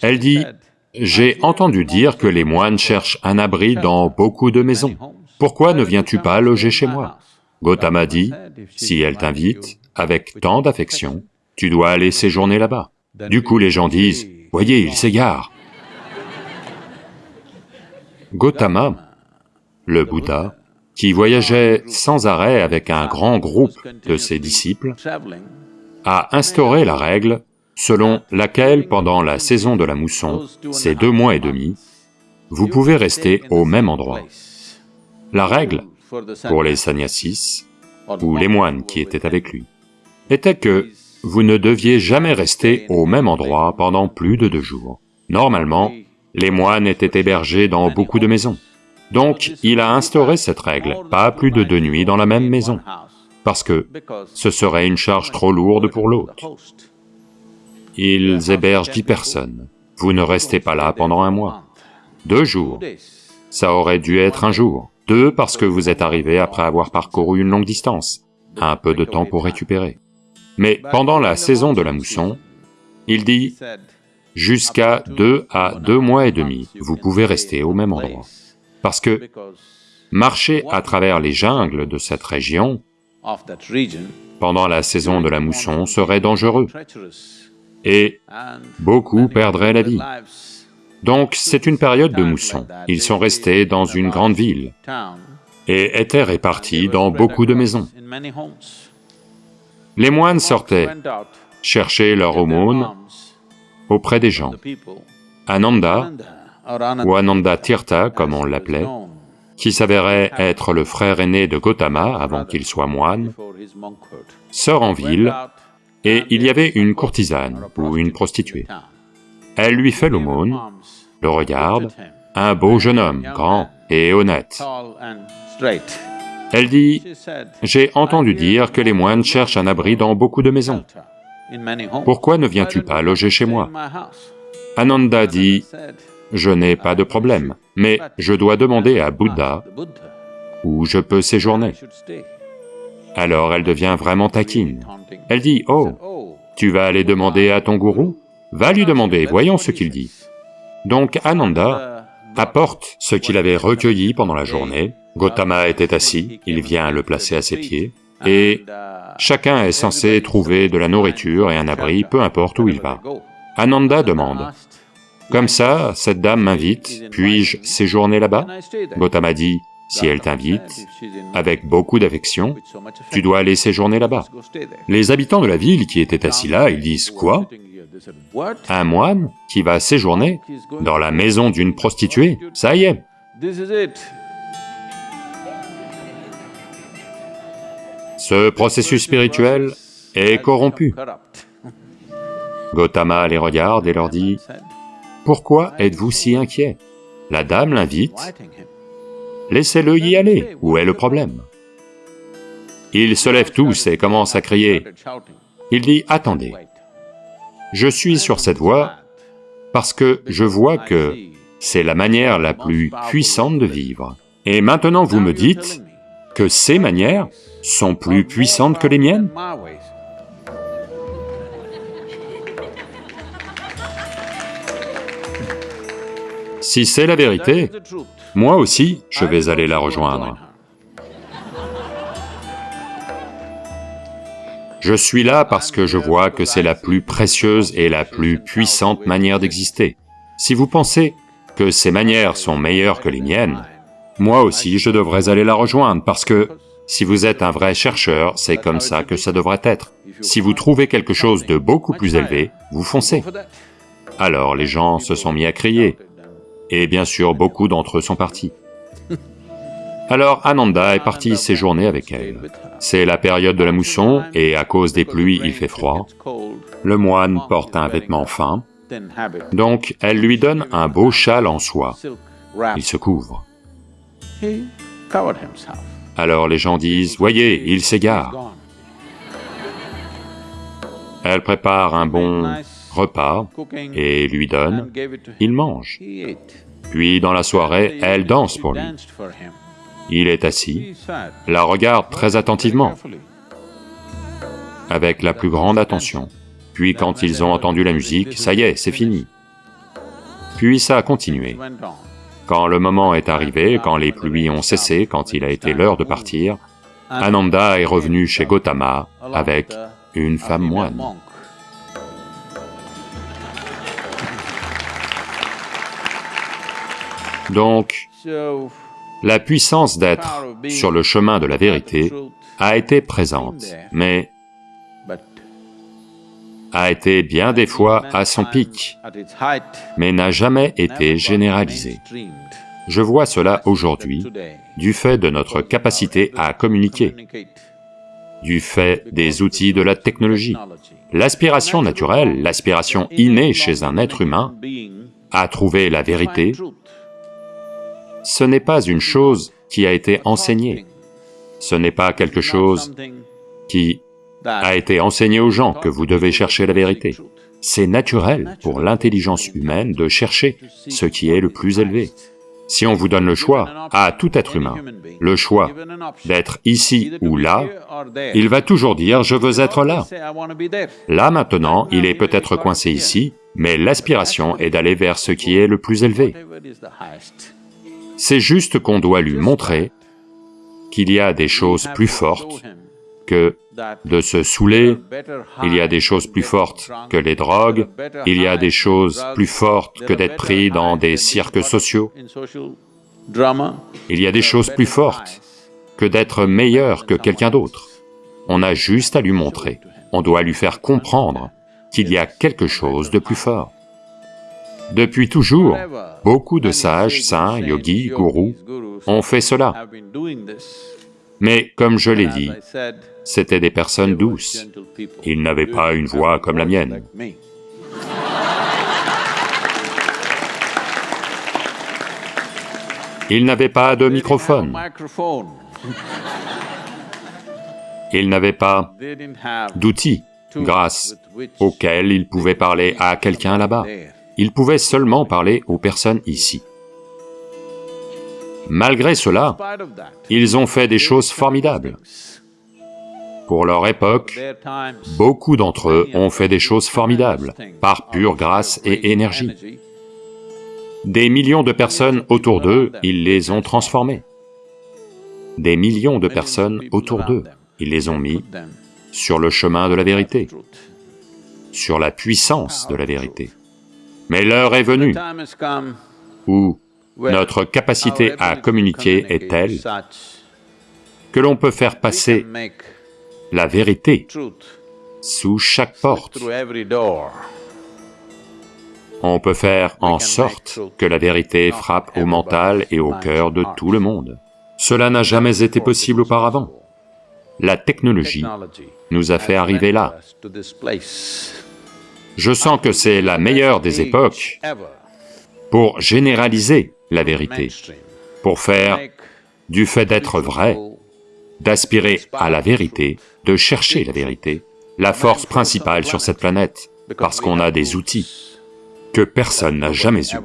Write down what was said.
Elle dit, « J'ai entendu dire que les moines cherchent un abri dans beaucoup de maisons. Pourquoi ne viens-tu pas loger chez moi ?» Gautama dit, « Si elle t'invite, avec tant d'affection, tu dois aller séjourner là-bas. » Du coup les gens disent, « Voyez, il s'égare !» Gautama, le Bouddha, qui voyageait sans arrêt avec un grand groupe de ses disciples, a instauré la règle selon laquelle pendant la saison de la mousson, ces deux mois et demi, vous pouvez rester au même endroit. La règle, pour les sannyasis, ou les moines qui étaient avec lui, était que vous ne deviez jamais rester au même endroit pendant plus de deux jours. Normalement, les moines étaient hébergés dans beaucoup de maisons. Donc, il a instauré cette règle, pas plus de deux nuits dans la même maison, parce que ce serait une charge trop lourde pour l'hôte. Ils hébergent dix personnes. Vous ne restez pas là pendant un mois. Deux jours. Ça aurait dû être un jour. Deux parce que vous êtes arrivé après avoir parcouru une longue distance. Un peu de temps pour récupérer. Mais pendant la saison de la mousson, il dit, jusqu'à deux à deux mois et demi, vous pouvez rester au même endroit. Parce que marcher à travers les jungles de cette région pendant la saison de la mousson serait dangereux et beaucoup perdraient la vie. Donc c'est une période de mousson. Ils sont restés dans une grande ville et étaient répartis dans beaucoup de maisons. Les moines sortaient chercher leur aumône auprès des gens. Ananda, ou Ananda Tirtha comme on l'appelait, qui s'avérait être le frère aîné de Gautama avant qu'il soit moine, sort en ville et il y avait une courtisane ou une prostituée. Elle lui fait l'aumône, le regarde, un beau jeune homme, grand et honnête. Elle dit, « J'ai entendu dire que les moines cherchent un abri dans beaucoup de maisons. Pourquoi ne viens-tu pas loger chez moi ?» Ananda dit, « Je n'ai pas de problème, mais je dois demander à Bouddha où je peux séjourner. » Alors elle devient vraiment taquine. Elle dit, « Oh, tu vas aller demander à ton gourou? Va lui demander, voyons ce qu'il dit. » Donc Ananda apporte ce qu'il avait recueilli pendant la journée, Gautama était assis, il vient le placer à ses pieds, et chacun est censé trouver de la nourriture et un abri, peu importe où il va. Ananda demande, « Comme ça, cette dame m'invite, puis-je séjourner là-bas » Gautama dit, si elle t'invite, avec beaucoup d'affection, tu dois aller séjourner là-bas. Les habitants de la ville qui étaient assis là, ils disent, quoi? Un moine qui va séjourner dans la maison d'une prostituée Ça y est Ce processus spirituel est corrompu. Gautama les regarde et leur dit, « Pourquoi êtes-vous si inquiet? La dame l'invite, Laissez-le y aller, où est le problème? Ils se lèvent tous et commencent à crier. Il dit, attendez, je suis sur cette voie parce que je vois que c'est la manière la plus puissante de vivre. Et maintenant vous me dites que ces manières sont plus puissantes que les miennes? Si c'est la vérité, moi aussi, je vais aller la rejoindre. Je suis là parce que je vois que c'est la plus précieuse et la plus puissante manière d'exister. Si vous pensez que ces manières sont meilleures que les miennes, moi aussi je devrais aller la rejoindre parce que si vous êtes un vrai chercheur, c'est comme ça que ça devrait être. Si vous trouvez quelque chose de beaucoup plus élevé, vous foncez. Alors les gens se sont mis à crier, et bien sûr beaucoup d'entre eux sont partis. Alors Ananda est parti séjourner avec elle. C'est la période de la mousson, et à cause des pluies il fait froid. Le moine porte un vêtement fin, donc elle lui donne un beau châle en soie. Il se couvre. Alors les gens disent, « Voyez, il s'égare !» Elle prépare un bon repas et lui donne, il mange. Puis dans la soirée, elle danse pour lui. Il est assis, la regarde très attentivement, avec la plus grande attention. Puis quand ils ont entendu la musique, ça y est, c'est fini. Puis ça a continué. Quand le moment est arrivé, quand les pluies ont cessé, quand il a été l'heure de partir, Ananda est revenu chez Gautama avec une femme moine. Donc, la puissance d'être sur le chemin de la vérité a été présente, mais a été bien des fois à son pic, mais n'a jamais été généralisée. Je vois cela aujourd'hui du fait de notre capacité à communiquer, du fait des outils de la technologie. L'aspiration naturelle, l'aspiration innée chez un être humain à trouver la vérité, ce n'est pas une chose qui a été enseignée, ce n'est pas quelque chose qui a été enseigné aux gens que vous devez chercher la vérité. C'est naturel pour l'intelligence humaine de chercher ce qui est le plus élevé. Si on vous donne le choix, à tout être humain, le choix d'être ici ou là, il va toujours dire « je veux être là ». Là maintenant, il est peut-être coincé ici, mais l'aspiration est d'aller vers ce qui est le plus élevé. C'est juste qu'on doit lui montrer qu'il y a des choses plus fortes que de se saouler, il y a des choses plus fortes que les drogues, il y a des choses plus fortes que d'être pris dans des cirques sociaux, il y a des choses plus fortes que d'être meilleur que quelqu'un d'autre. On a juste à lui montrer, on doit lui faire comprendre qu'il y a quelque chose de plus fort. Depuis toujours, beaucoup de sages, saints, yogis, gourous ont fait cela. Mais comme je l'ai dit, c'étaient des personnes douces. Ils n'avaient pas une voix comme la mienne. Ils n'avaient pas de microphone. Ils n'avaient pas d'outils grâce auxquels ils pouvaient parler à quelqu'un là-bas. Ils pouvaient seulement parler aux personnes ici. Malgré cela, ils ont fait des choses formidables. Pour leur époque, beaucoup d'entre eux ont fait des choses formidables, par pure grâce et énergie. Des millions de personnes autour d'eux, ils les ont transformés. Des millions de personnes autour d'eux, ils les ont mis sur le chemin de la vérité, sur la puissance de la vérité. Mais l'heure est venue où notre capacité à communiquer est telle que l'on peut faire passer la vérité sous chaque porte. On peut faire en sorte que la vérité frappe au mental et au cœur de tout le monde. Cela n'a jamais été possible auparavant. La technologie nous a fait arriver là. Je sens que c'est la meilleure des époques pour généraliser la vérité, pour faire du fait d'être vrai, d'aspirer à la vérité, de chercher la vérité, la force principale sur cette planète, parce qu'on a des outils que personne n'a jamais eus.